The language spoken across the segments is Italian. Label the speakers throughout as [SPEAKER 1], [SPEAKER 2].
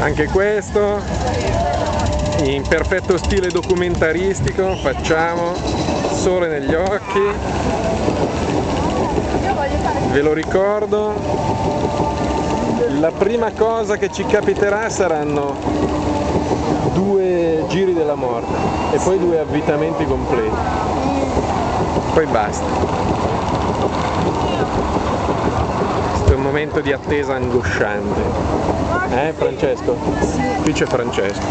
[SPEAKER 1] anche questo in perfetto stile documentaristico facciamo sole negli occhi. Ve lo ricordo la prima cosa che ci capiterà saranno due giri della morte e poi due avvitamenti completi. Poi basta momento di attesa angosciante. Eh Francesco? qui c'è Francesco.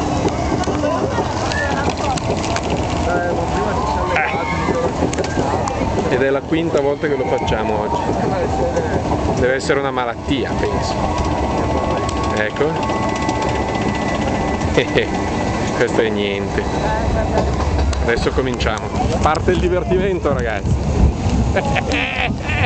[SPEAKER 1] Eh. ed è la quinta volta che lo facciamo oggi. Deve essere una malattia penso. Ecco. Questo è niente. Adesso cominciamo. Parte il divertimento ragazzi